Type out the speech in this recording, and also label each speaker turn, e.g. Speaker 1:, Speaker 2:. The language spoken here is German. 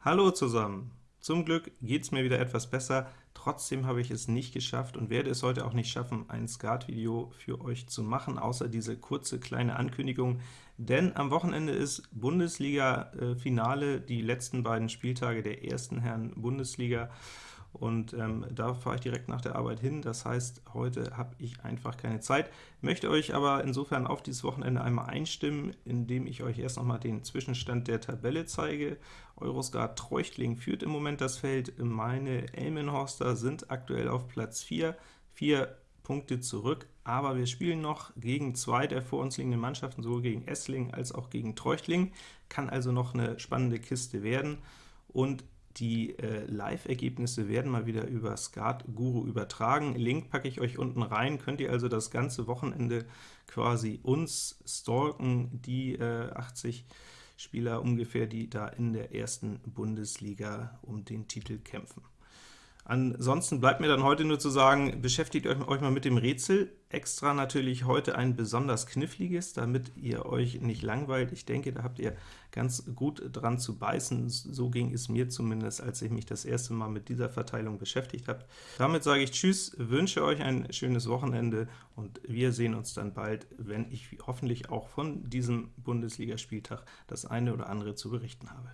Speaker 1: Hallo zusammen! Zum Glück geht es mir wieder etwas besser, trotzdem habe ich es nicht geschafft und werde es heute auch nicht schaffen, ein Skat-Video für euch zu machen, außer diese kurze kleine Ankündigung, denn am Wochenende ist Bundesliga-Finale, die letzten beiden Spieltage der ersten Herren Bundesliga, und ähm, da fahre ich direkt nach der Arbeit hin. Das heißt, heute habe ich einfach keine Zeit, möchte euch aber insofern auf dieses Wochenende einmal einstimmen, indem ich euch erst noch mal den Zwischenstand der Tabelle zeige. Euroscar Treuchtling führt im Moment das Feld, meine Elmenhorster sind aktuell auf Platz 4, vier Punkte zurück, aber wir spielen noch gegen zwei der vor uns liegenden Mannschaften, sowohl gegen Essling als auch gegen Treuchtling, kann also noch eine spannende Kiste werden, und die äh, Live-Ergebnisse werden mal wieder über Skat Guru übertragen. Link packe ich euch unten rein, könnt ihr also das ganze Wochenende quasi uns stalken, die äh, 80 Spieler ungefähr, die da in der ersten Bundesliga um den Titel kämpfen. Ansonsten bleibt mir dann heute nur zu sagen, beschäftigt euch, euch mal mit dem Rätsel. Extra natürlich heute ein besonders kniffliges, damit ihr euch nicht langweilt. Ich denke, da habt ihr ganz gut dran zu beißen. So ging es mir zumindest, als ich mich das erste Mal mit dieser Verteilung beschäftigt habe. Damit sage ich Tschüss, wünsche euch ein schönes Wochenende, und wir sehen uns dann bald, wenn ich hoffentlich auch von diesem Bundesligaspieltag das eine oder andere zu berichten habe.